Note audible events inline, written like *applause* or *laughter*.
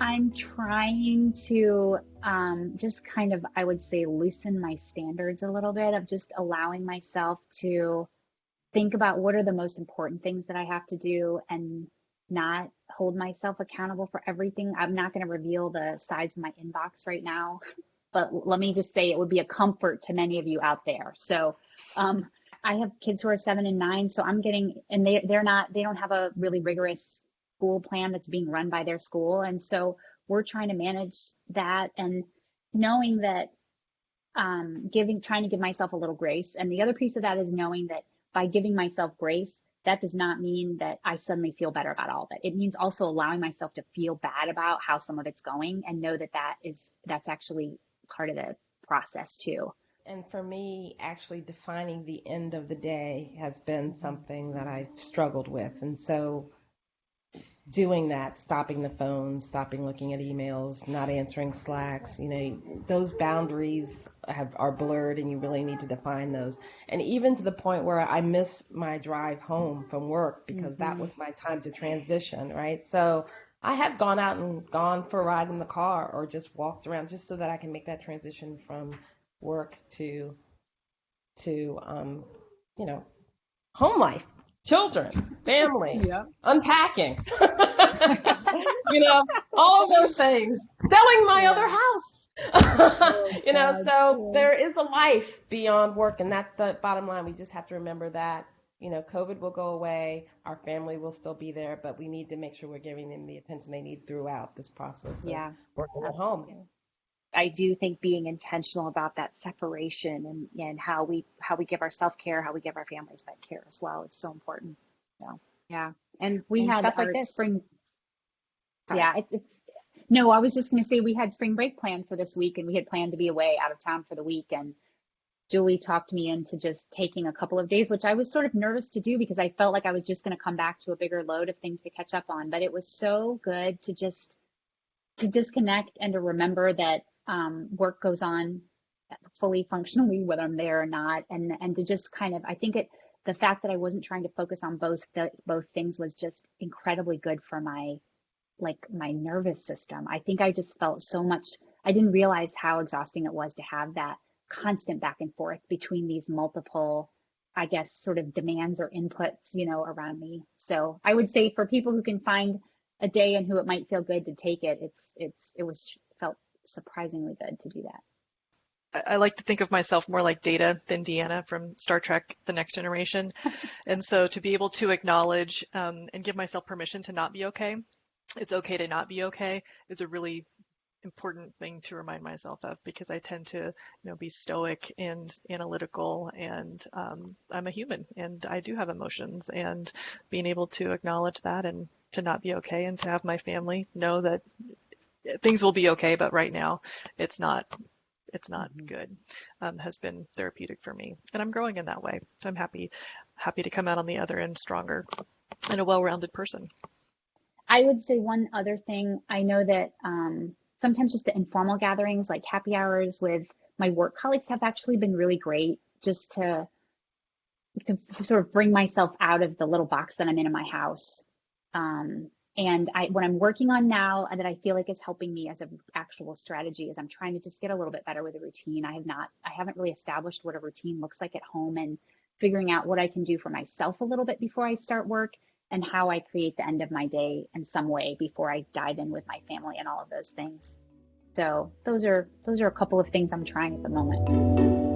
I'm trying to um, just kind of, I would say, loosen my standards a little bit of just allowing myself to think about what are the most important things that I have to do and not hold myself accountable for everything. I'm not going to reveal the size of my inbox right now, but let me just say it would be a comfort to many of you out there. So, um, I have kids who are seven and nine, so I'm getting, and they they're not, they don't have a really rigorous school plan that's being run by their school, and so we're trying to manage that and knowing that um, giving, trying to give myself a little grace. And the other piece of that is knowing that by giving myself grace, that does not mean that I suddenly feel better about all of it. It means also allowing myself to feel bad about how some of it's going and know that that is that's actually part of the process too. And for me, actually defining the end of the day has been something that I've struggled with. And so doing that, stopping the phone, stopping looking at emails, not answering slacks, you know, those boundaries have are blurred and you really need to define those. And even to the point where I miss my drive home from work because mm-hmm. that was my time to transition, right? So I have gone out and gone for a ride in the car or just walked around just so that I can make that transition from work to to um, you know, home life children, family, *laughs* yeah. unpacking, *laughs* you know, all of those things, selling my yeah. other house. oh, *laughs* you know, God. so there is a life beyond work, and that's the bottom line. We just have to remember that. You know, COVID will go away, our family will still be there, but we need to make sure we're giving them the attention they need throughout this process. yeah, working at home. I do think being intentional about that separation and, and how we how we give our self care, how we give our families that care as well is so important. So yeah, and we and had stuff like this spring. Sorry. Yeah, it, it's no. I was just going to say we had spring break planned for this week, and we had planned to be away out of town for the week, and Julie talked me into just taking a couple of days, which I was sort of nervous to do because I felt like I was just going to come back to a bigger load of things to catch up on. But it was so good to just to disconnect and to remember that um, work goes on fully functionally, whether I'm there or not, and and to just kind of, I think it, the fact that I wasn't trying to focus on both the both things was just incredibly good for my like my nervous system. I think I just felt so much. I didn't realize how exhausting it was to have that constant back and forth between these multiple I guess sort of demands or inputs, you know, around me. So I would say for people who can find a day and who it might feel good to take it, it's it's it was surprisingly good to do that. I like to think of myself more like Data than Deanna from Star Trek The Next Generation. *laughs* and so to be able to acknowledge um, and give myself permission to not be okay, it's okay to not be okay, is a really important thing to remind myself of because I tend to, you know, be stoic and analytical, and um, I'm a human and I do have emotions, and being able to acknowledge that and to not be okay, and to have my family know that things will be okay, but right now it's not it's not mm-hmm. good um, has been therapeutic for me. And i'm growing in that way. So i'm happy happy to come out on the other end stronger and a well-rounded person. I would say one other thing i know that um, sometimes just the informal gatherings like happy hours with my work colleagues have actually been really great just to to sort of bring myself out of the little box that i'm in in my house. Um, and I, what I'm working on now and that I feel like is helping me as an actual strategy is I'm trying to just get a little bit better with a routine. I have not, I haven't really established what a routine looks like at home and figuring out what I can do for myself a little bit before I start work and how I create the end of my day in some way before I dive in with my family and all of those things. So those are those are a couple of things I'm trying at the moment.